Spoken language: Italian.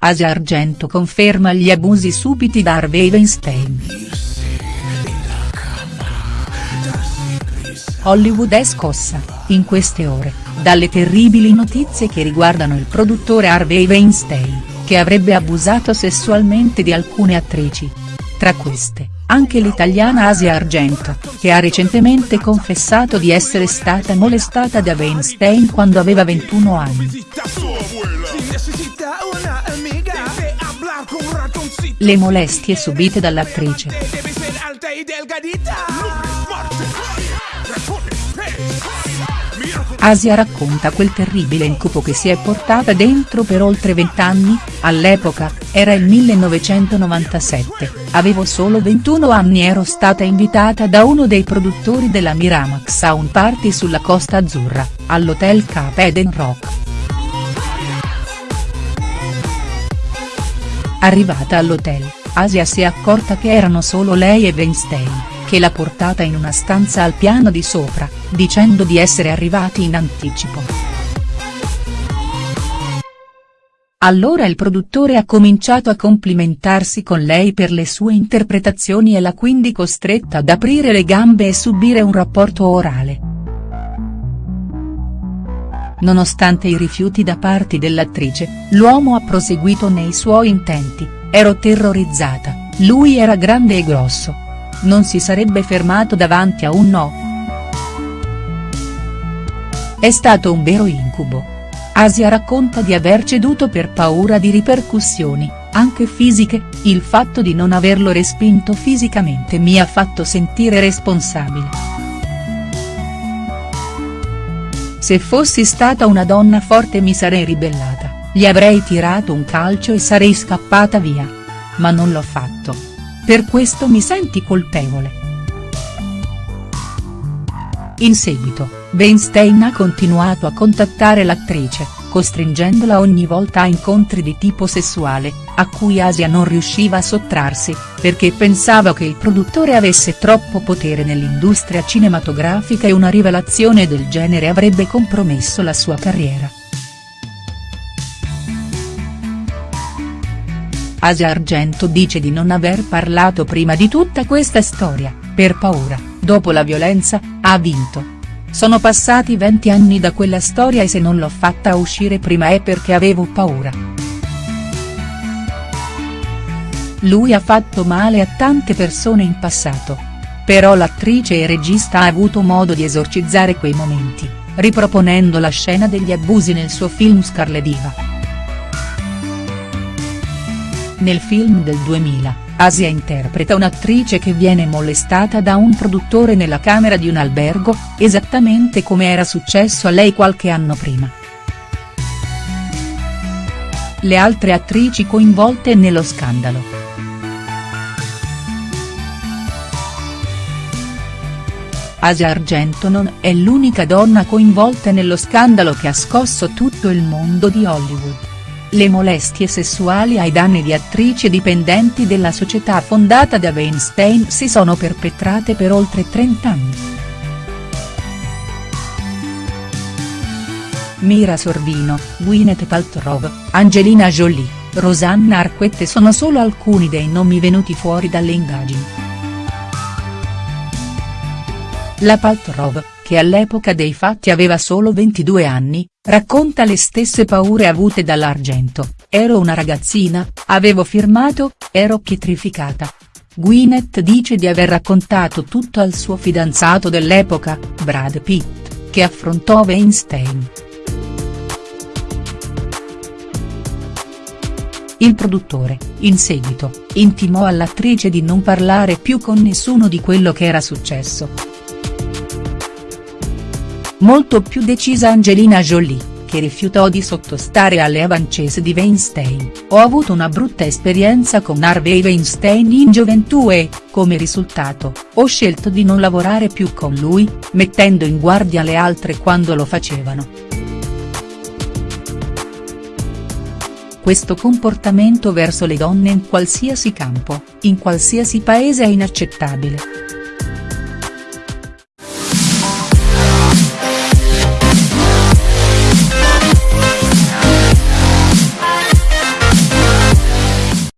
Asia Argento conferma gli abusi subiti da Harvey Weinstein. Hollywood è scossa, in queste ore, dalle terribili notizie che riguardano il produttore Harvey Weinstein, che avrebbe abusato sessualmente di alcune attrici. Tra queste, anche l'italiana Asia Argento, che ha recentemente confessato di essere stata molestata da Weinstein quando aveva 21 anni. Le molestie subite dall'attrice. Asia racconta quel terribile incubo che si è portata dentro per oltre vent'anni, all'epoca, era il 1997, avevo solo 21 anni ero stata invitata da uno dei produttori della Miramax a un party sulla Costa Azzurra, all'Hotel Cape Eden Rock. Arrivata all'hotel, Asia si è accorta che erano solo lei e Weinstein che l'ha portata in una stanza al piano di sopra, dicendo di essere arrivati in anticipo. Allora il produttore ha cominciato a complimentarsi con lei per le sue interpretazioni e l'ha quindi costretta ad aprire le gambe e subire un rapporto orale. Nonostante i rifiuti da parte dell'attrice, l'uomo ha proseguito nei suoi intenti, ero terrorizzata, lui era grande e grosso, non si sarebbe fermato davanti a un no. È stato un vero incubo. Asia racconta di aver ceduto per paura di ripercussioni, anche fisiche, il fatto di non averlo respinto fisicamente mi ha fatto sentire responsabile. Se fossi stata una donna forte mi sarei ribellata, gli avrei tirato un calcio e sarei scappata via. Ma non l'ho fatto. Per questo mi senti colpevole. In seguito, Weinstein ha continuato a contattare l'attrice, costringendola ogni volta a incontri di tipo sessuale, a cui Asia non riusciva a sottrarsi, perché pensava che il produttore avesse troppo potere nell'industria cinematografica e una rivelazione del genere avrebbe compromesso la sua carriera. Asia Argento dice di non aver parlato prima di tutta questa storia, per paura, dopo la violenza, ha vinto. Sono passati 20 anni da quella storia e se non l'ho fatta uscire prima è perché avevo paura. Lui ha fatto male a tante persone in passato. Però l'attrice e regista ha avuto modo di esorcizzare quei momenti, riproponendo la scena degli abusi nel suo film Scarlet Diva. Nel film del 2000, Asia interpreta un'attrice che viene molestata da un produttore nella camera di un albergo, esattamente come era successo a lei qualche anno prima. Le altre attrici coinvolte nello scandalo. Asia Argento non è l'unica donna coinvolta nello scandalo che ha scosso tutto il mondo di Hollywood. Le molestie sessuali ai danni di attrici dipendenti della società fondata da Weinstein si sono perpetrate per oltre 30 anni. Mira Sorvino, Gwyneth Paltrow, Angelina Jolie, Rosanna Arquette sono solo alcuni dei nomi venuti fuori dalle indagini. La Paltrow, che all'epoca dei fatti aveva solo 22 anni, racconta le stesse paure avute dall'Argento, ero una ragazzina, avevo firmato, ero pietrificata. Gwyneth dice di aver raccontato tutto al suo fidanzato dell'epoca, Brad Pitt, che affrontò Weinstein. Il produttore, in seguito, intimò all'attrice di non parlare più con nessuno di quello che era successo. Molto più decisa Angelina Jolie, che rifiutò di sottostare alle avancese di Weinstein, ho avuto una brutta esperienza con Harvey Weinstein in gioventù e, come risultato, ho scelto di non lavorare più con lui, mettendo in guardia le altre quando lo facevano. Questo comportamento verso le donne in qualsiasi campo, in qualsiasi paese è inaccettabile.